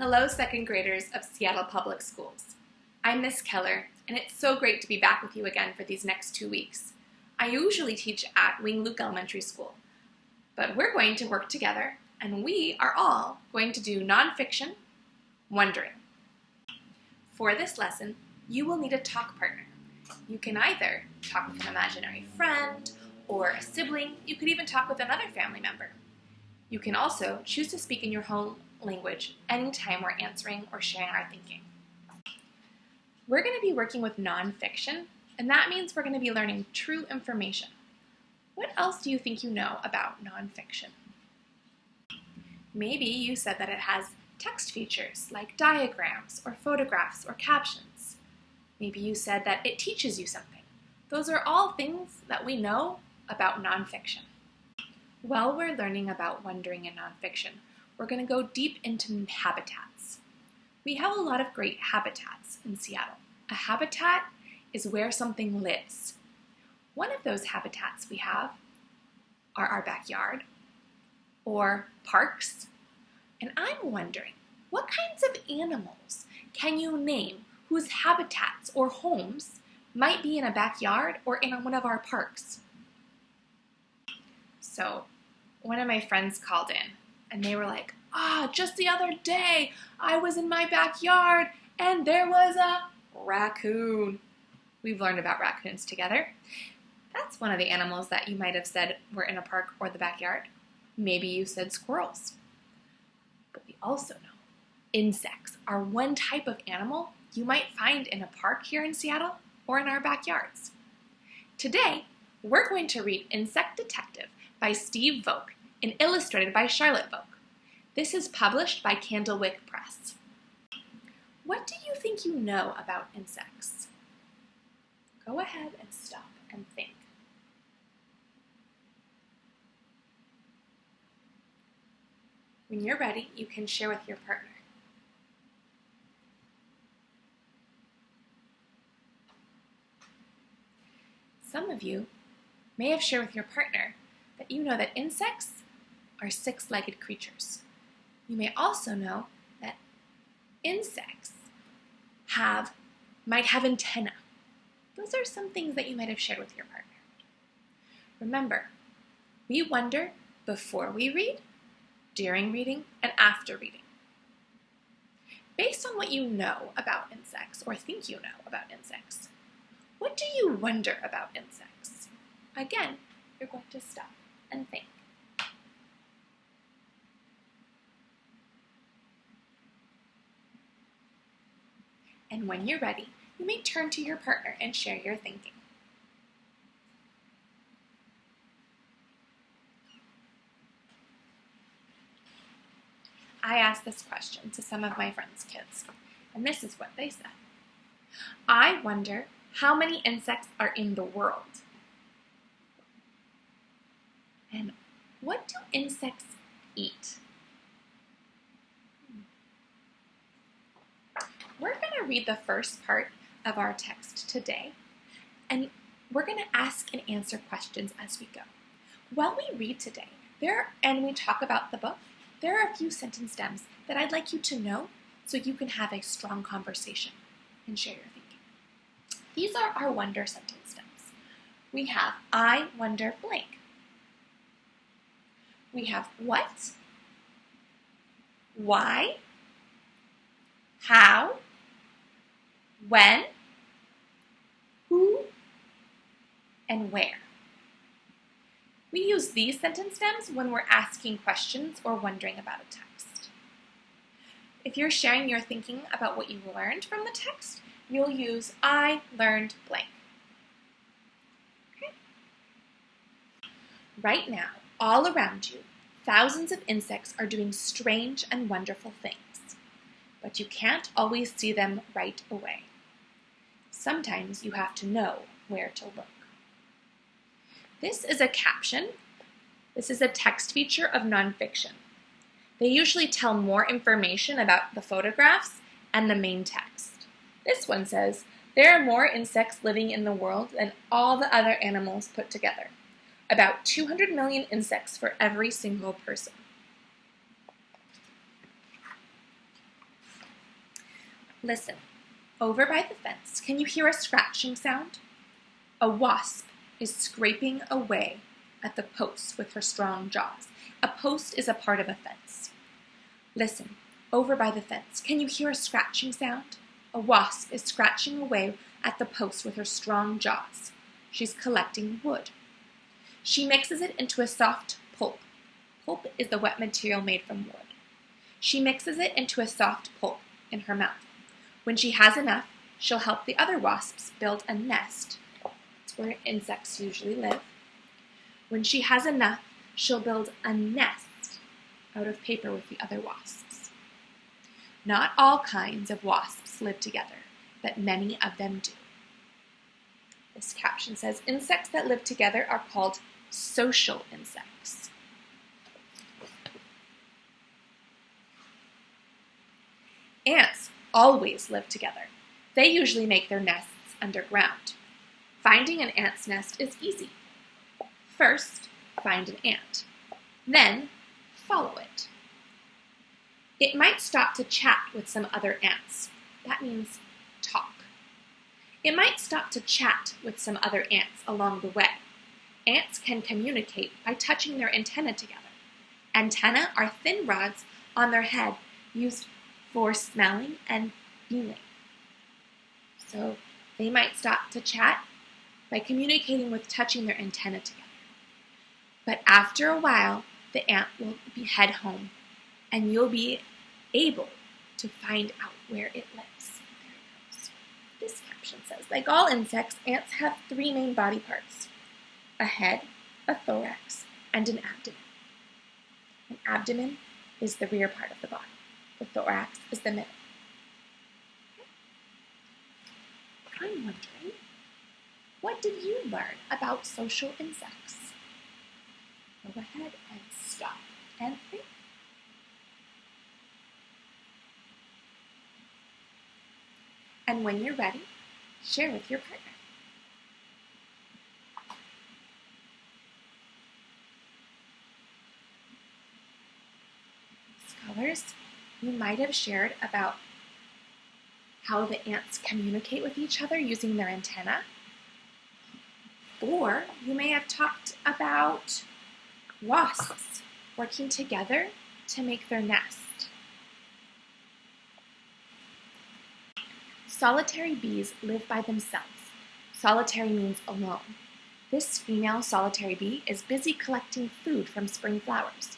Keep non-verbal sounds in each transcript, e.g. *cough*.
Hello, second graders of Seattle Public Schools. I'm Miss Keller, and it's so great to be back with you again for these next two weeks. I usually teach at Wing Luke Elementary School, but we're going to work together, and we are all going to do nonfiction, wondering. For this lesson, you will need a talk partner. You can either talk with an imaginary friend or a sibling. You could even talk with another family member. You can also choose to speak in your home language anytime we're answering or sharing our thinking. We're going to be working with nonfiction, and that means we're going to be learning true information. What else do you think you know about nonfiction? Maybe you said that it has text features like diagrams or photographs or captions. Maybe you said that it teaches you something. Those are all things that we know about nonfiction. While we're learning about wondering in nonfiction, we're going to go deep into habitats. We have a lot of great habitats in Seattle. A habitat is where something lives. One of those habitats we have are our backyard or parks. And I'm wondering, what kinds of animals can you name whose habitats or homes might be in a backyard or in one of our parks? So one of my friends called in and they were like, ah, just the other day I was in my backyard and there was a raccoon. We've learned about raccoons together. That's one of the animals that you might have said were in a park or the backyard. Maybe you said squirrels. But we also know insects are one type of animal you might find in a park here in Seattle or in our backyards. Today, we're going to read Insect Detective by Steve Voake and illustrated by Charlotte Voake. This is published by Candlewick Press. What do you think you know about insects? Go ahead and stop and think. When you're ready, you can share with your partner. Some of you may have shared with your partner that you know that insects are six-legged creatures. You may also know that insects have might have antennae. Those are some things that you might have shared with your partner. Remember, we wonder before we read, during reading, and after reading. Based on what you know about insects or think you know about insects, what do you wonder about insects? Again, you're going to stop and think. And when you're ready, you may turn to your partner and share your thinking. I asked this question to some of my friends' kids, and this is what they said. I wonder how many insects are in the world. And what do insects eat? We're going to read the first part of our text today, and we're going to ask and answer questions as we go. While we read today, there and we talk about the book, there are a few sentence stems that I'd like you to know so you can have a strong conversation and share your thinking. These are our wonder sentence stems. We have I wonder blank. We have what, why, how, when, who, and where. We use these sentence stems when we're asking questions or wondering about a text. If you're sharing your thinking about what you learned from the text, you'll use I learned blank. Okay? Right now, all around you, thousands of insects are doing strange and wonderful things, but you can't always see them right away. Sometimes you have to know where to look. This is a caption. This is a text feature of nonfiction. They usually tell more information about the photographs and the main text. This one says, there are more insects living in the world than all the other animals put together about 200 million insects for every single person. Listen, over by the fence, can you hear a scratching sound? A wasp is scraping away at the post with her strong jaws. A post is a part of a fence. Listen, over by the fence, can you hear a scratching sound? A wasp is scratching away at the post with her strong jaws. She's collecting wood. She mixes it into a soft pulp. Pulp is the wet material made from wood. She mixes it into a soft pulp in her mouth. When she has enough, she'll help the other wasps build a nest. That's where insects usually live. When she has enough, she'll build a nest out of paper with the other wasps. Not all kinds of wasps live together, but many of them do. This caption says insects that live together are called social insects. Ants always live together. They usually make their nests underground. Finding an ant's nest is easy. First, find an ant. Then, follow it. It might stop to chat with some other ants. That means talk. It might stop to chat with some other ants along the way. Ants can communicate by touching their antennae together. Antennae are thin rods on their head used for smelling and feeling. So they might stop to chat by communicating with touching their antennae together. But after a while, the ant will be head home and you'll be able to find out where it lives. This caption says, like all insects, ants have three main body parts a head, a thorax, and an abdomen. An abdomen is the rear part of the body. The thorax is the middle. I'm wondering, what did you learn about social insects? Go ahead and stop and think. And when you're ready, share with your partner. Scholars, you might have shared about how the ants communicate with each other using their antenna. Or you may have talked about wasps working together to make their nest. Solitary bees live by themselves. Solitary means alone. This female solitary bee is busy collecting food from spring flowers.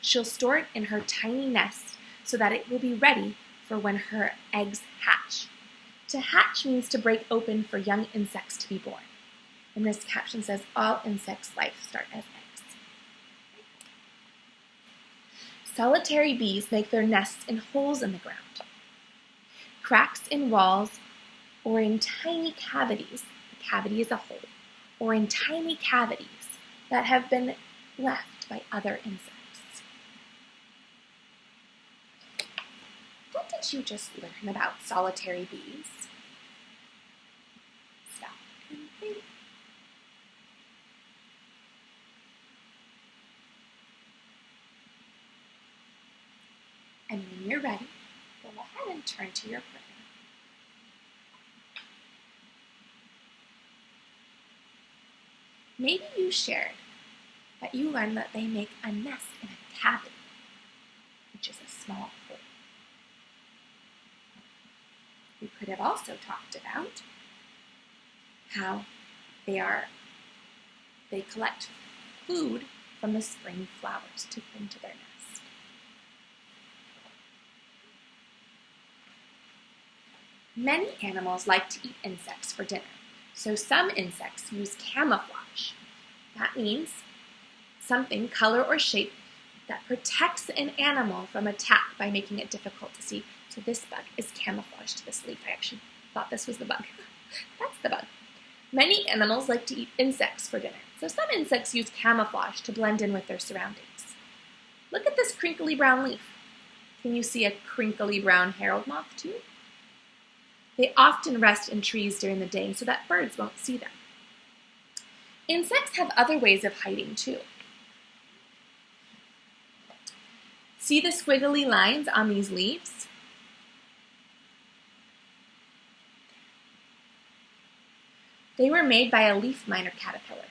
She'll store it in her tiny nest so that it will be ready for when her eggs hatch. To hatch means to break open for young insects to be born. And this caption says, all insects' life start as eggs. Solitary bees make their nests in holes in the ground, cracks in walls, or in tiny cavities. The cavity is a hole, or in tiny cavities that have been left by other insects. Did you just learn about solitary bees? Stop and think. And when you're ready, go ahead and turn to your partner. Maybe you shared that you learned that they make a nest in a cavity, which is a small hole. We could have also talked about how they are they collect food from the spring flowers to put into their nest. Many animals like to eat insects for dinner, so some insects use camouflage. That means something, color or shape, that protects an animal from attack by making it difficult to see so this bug is camouflaged to this leaf. I actually thought this was the bug. *laughs* That's the bug. Many animals like to eat insects for dinner, so some insects use camouflage to blend in with their surroundings. Look at this crinkly brown leaf. Can you see a crinkly brown herald moth too? They often rest in trees during the day so that birds won't see them. Insects have other ways of hiding too. See the squiggly lines on these leaves? They were made by a leaf miner caterpillar.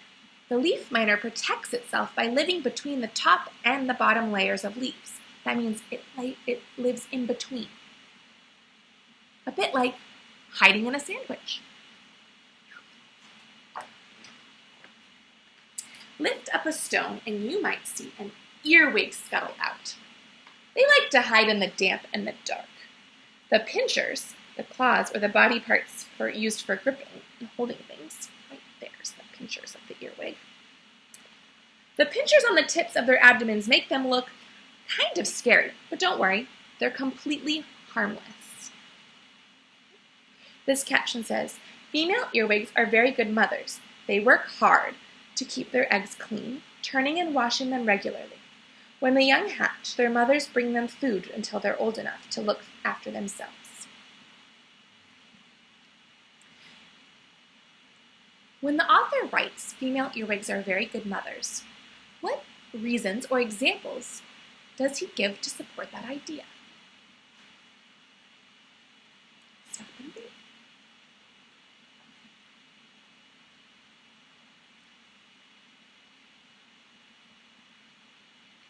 The leaf miner protects itself by living between the top and the bottom layers of leaves. That means it, it lives in between. A bit like hiding in a sandwich. Lift up a stone and you might see an earwig scuttle out. They like to hide in the damp and the dark. The pinchers, the claws or the body parts for, used for gripping and holding things, right there's the pinchers of the earwig. The pinchers on the tips of their abdomens make them look kind of scary, but don't worry, they're completely harmless. This caption says, female earwigs are very good mothers. They work hard to keep their eggs clean, turning and washing them regularly. When the young hatch, their mothers bring them food until they're old enough to look after themselves. When the author writes, female earwigs are very good mothers, what reasons or examples does he give to support that idea? Stop and think.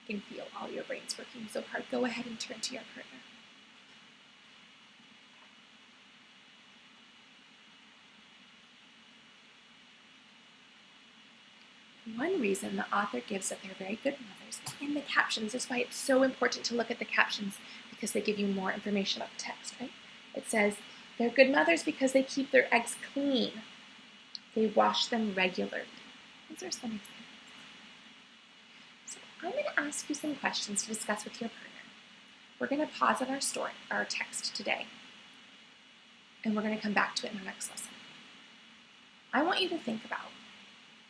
I can feel all your brains working so hard. Go ahead and turn to your partner. One reason the author gives that they're very good mothers in the captions is why it's so important to look at the captions because they give you more information about the text, right? It says they're good mothers because they keep their eggs clean. They wash them regularly. Those are some examples. So I'm going to ask you some questions to discuss with your partner. We're going to pause on our story, our text today, and we're going to come back to it in our next lesson. I want you to think about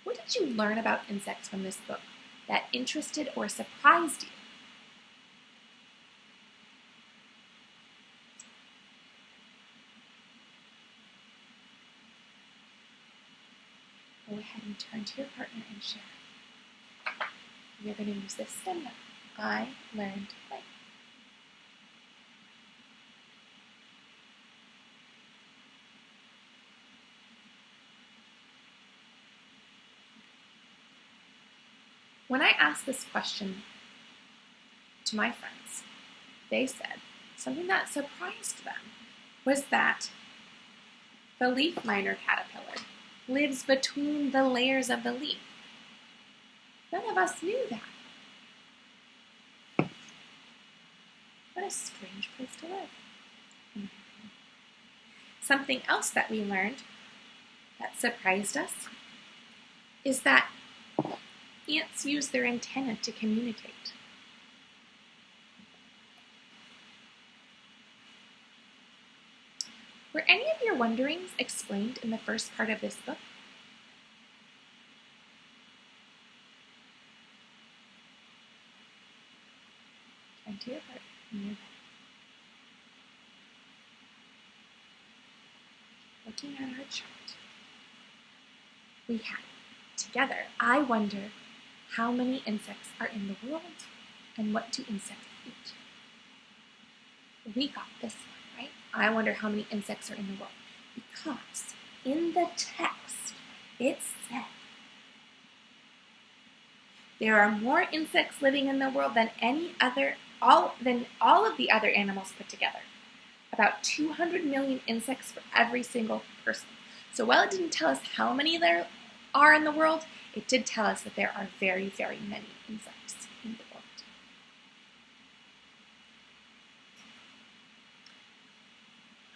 what did you learn about insects from this book that interested or surprised you? Go ahead and turn to your partner and share. You're going to use this stem. I learned blank. When I asked this question to my friends, they said something that surprised them was that the leaf miner caterpillar lives between the layers of the leaf. None of us knew that. What a strange place to live. Mm-hmm. Something else that we learned that surprised us is that ants use their antenna to communicate. Were any of your wonderings explained in the first part of this book? Your Looking at our chart, we have together, I wonder how many insects are in the world and what do insects eat? We got this one, right? I wonder how many insects are in the world. Because in the text, it said there are more insects living in the world than any other, all, than all of the other animals put together. About 200 million insects for every single person. So while it didn't tell us how many there are in the world, it did tell us that there are very, very many insects in the world.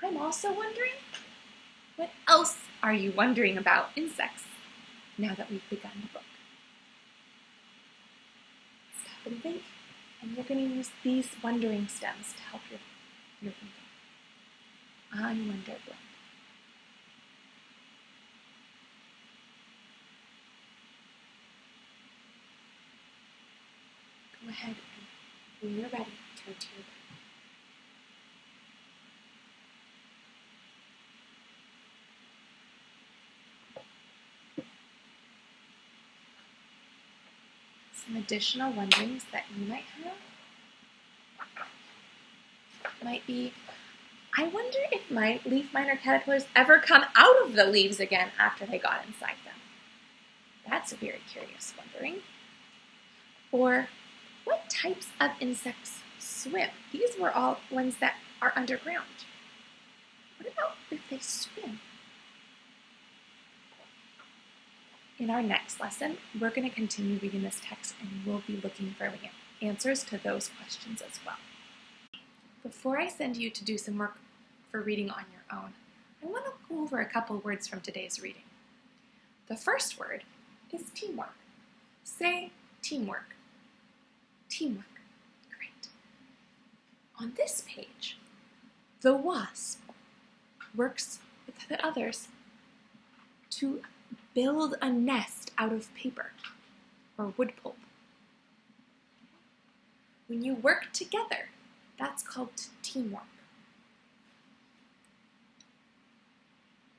I'm also wondering, what else are you wondering about insects now that we've begun the book? Stop and think, and you're going to use these wondering stems to help your, your thinking. I wonder what. Go ahead and when you're ready, turn to your back. Some additional wonderings that you might have might be I wonder if my leaf miner caterpillars ever come out of the leaves again after they got inside them. That's a very curious wondering. Or what types of insects swim? These were all ones that are underground. What about if they swim? In our next lesson, we're going to continue reading this text and we'll be looking for answers to those questions as well. Before I send you to do some work for reading on your own, I want to go over a couple words from today's reading. The first word is teamwork. Say teamwork. Teamwork. Great. On this page, the wasp works with the others to build a nest out of paper or wood pulp. When you work together, that's called teamwork.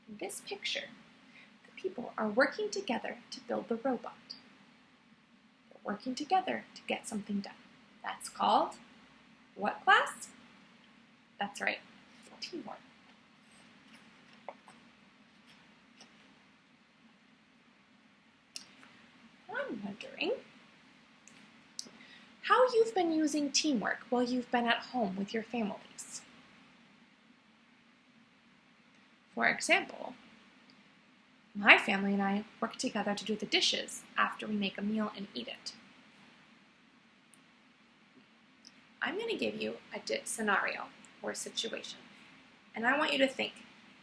In this picture, the people are working together to build the robot. Working together to get something done. That's called what class? That's right, teamwork. I'm wondering how you've been using teamwork while you've been at home with your families. For example, my family and I work together to do the dishes after we make a meal and eat it. I'm going to give you a scenario or a situation, and I want you to think,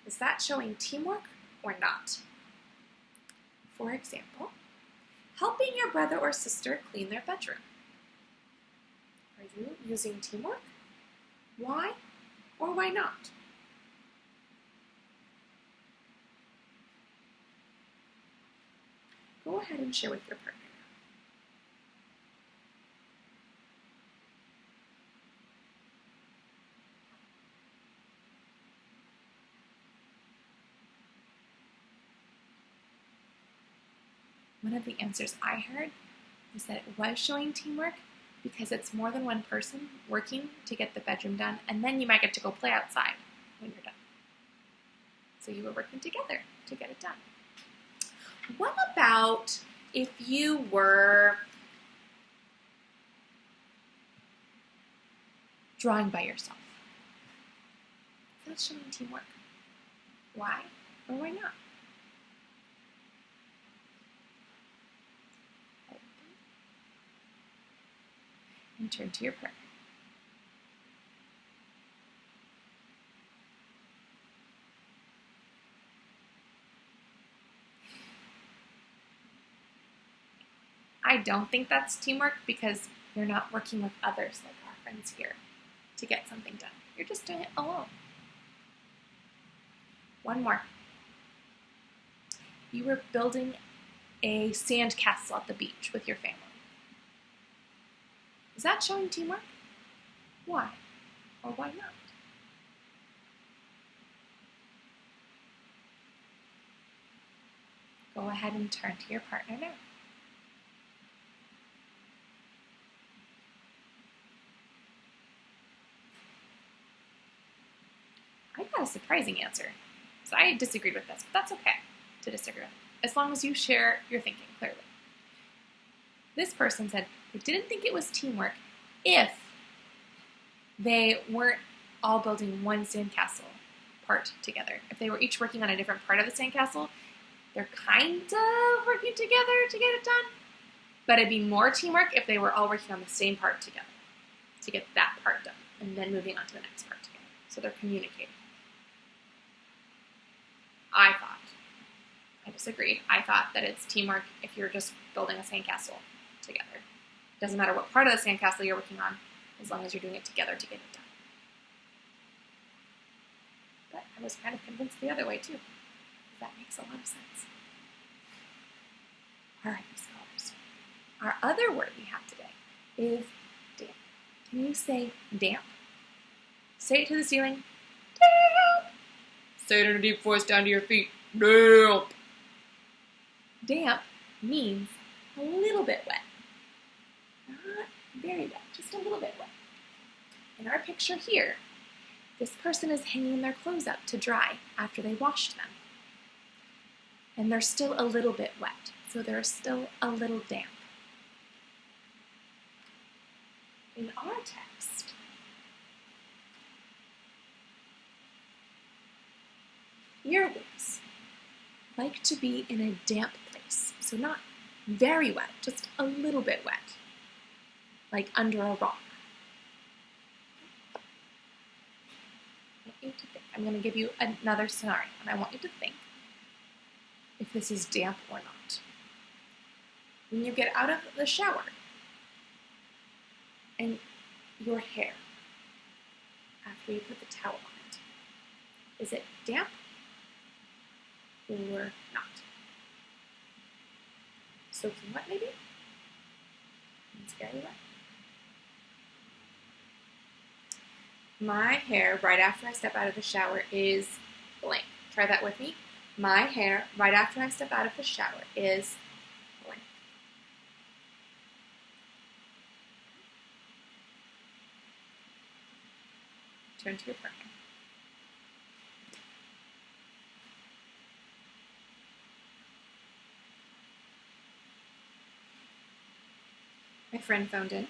is that showing teamwork or not? For example, helping your brother or sister clean their bedroom. Are you using teamwork? Why or why not? Go ahead and share with your partner. one of the answers I heard was that it was showing teamwork because it's more than one person working to get the bedroom done, and then you might get to go play outside when you're done. So you were working together to get it done. What about if you were drawing by yourself? That's showing teamwork. Why or why not? and turn to your partner. Don't think that's teamwork because you're not working with others like our friends here to get something done. You're just doing it alone. One more. You were building a sand castle at the beach with your family. Is that showing teamwork? Why? Or why not? Go ahead and turn to your partner now. I got a surprising answer. So I disagreed with this, but that's okay to disagree with, as long as you share your thinking clearly. This person said, they didn't think it was teamwork if they weren't all building one sandcastle part together. If they were each working on a different part of the sandcastle, they're kind of working together to get it done. But it'd be more teamwork if they were all working on the same part together to get that part done and then moving on to the next part together. So they're communicating. I thought, I disagreed. I thought that it's teamwork if you're just building a sandcastle together. It Doesn't matter what part of the sandcastle you're working on, as long as you're doing it together to get it done. But I was kind of convinced the other way too. That makes a lot of sense. All right, scholars. Our other word we have today is damp. Can you say damp? Say it to the ceiling. Damp. Say it in a deep voice down to your feet. Damp. Damp means a little bit wet Not very wet, just a little bit wet. In our picture here, This person is hanging their clothes up to dry after they washed them. And they're still a little bit wet, so they're still a little damp. In our text, earwigs like to be in a damp place, so not very wet, just a little bit wet, like under a rock. I'm going to give you another scenario, and I want you to think if this is damp or not. When you get out of the shower and your hair, after you put the towel on it, is it damp or not? Soaking wet, maybe? It's very wet. My hair right after I step out of the shower is blank. Try that with me. My hair right after I step out of the shower is blank. Turn to your partner. My friend phoned in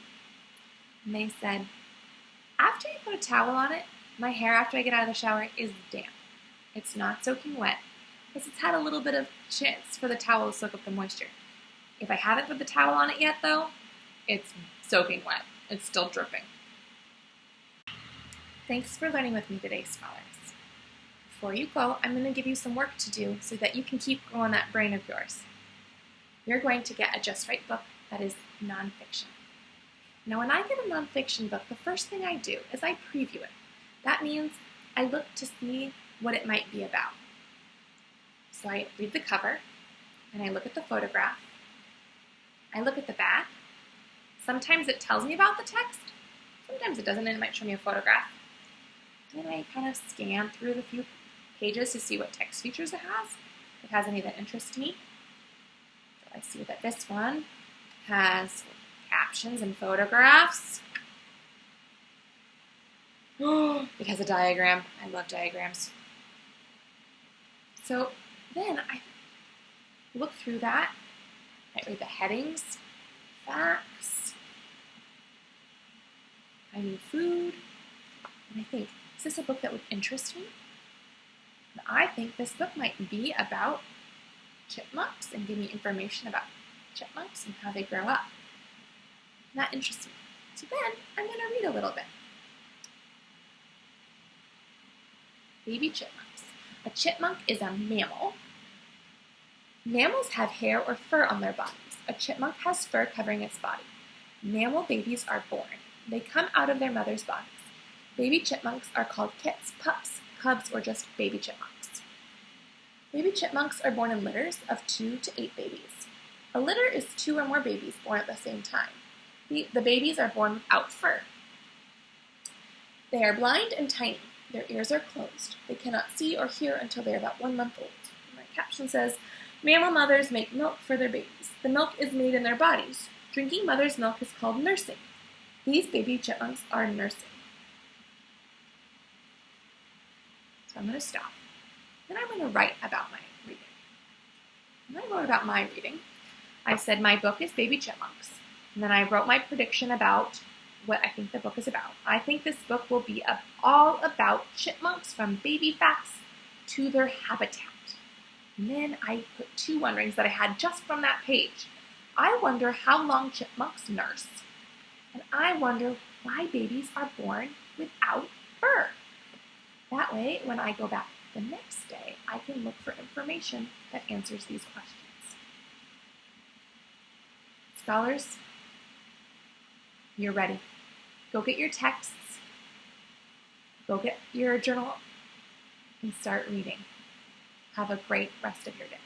and they said, after you put a towel on it, my hair after I get out of the shower is damp. It's not soaking wet because it's had a little bit of chance for the towel to soak up the moisture. If I haven't put the towel on it yet though, it's soaking wet. It's still dripping. Thanks for learning with me today, scholars. Before you go, I'm going to give you some work to do so that you can keep growing that brain of yours. You're going to get a Just Right book that is nonfiction. Now, when I get a nonfiction book, the first thing I do is I preview it. That means I look to see what it might be about. So I read the cover, and I look at the photograph. I look at the back. Sometimes it tells me about the text. Sometimes it doesn't, and it might show me a photograph. Then I kind of scan through the few pages to see what text features it has. If it has any that interest me. So I see that this one has captions and photographs. *gasps* it has a diagram. I love diagrams. So then I look through that. I read the headings, facts. I need food. And I think, is this a book that would interest me? And I think this book might be about chipmunks and give me information about chipmunks and how they grow up. That interests me. So then I'm going to read a little bit. Baby chipmunks. A chipmunk is a mammal. Mammals have hair or fur on their bodies. A chipmunk has fur covering its body. Mammal babies are born. They come out of their mother's bodies. Baby chipmunks are called kits, pups, cubs, or just baby chipmunks. Baby chipmunks are born in litters of two to eight babies. A litter is two or more babies born at the same time. The, the babies are born without fur. They are blind and tiny. Their ears are closed. They cannot see or hear until they are about one month old. My caption says, Mammal mothers make milk for their babies. The milk is made in their bodies. Drinking mother's milk is called nursing. These baby chipmunks are nursing. So I'm going to stop. Then I'm going to write about my reading. When I wrote about my reading, I said my book is Baby Chipmunks. And then I wrote my prediction about what I think the book is about. I think this book will be all about chipmunks from baby facts to their habitat. And then I put two wonderings that I had just from that page. I wonder how long chipmunks nurse. And I wonder why babies are born without fur. That way, when I go back the next day, I can look for information that answers these questions. Scholars, you're ready. Go get your texts, go get your journal, and start reading. Have a great rest of your day.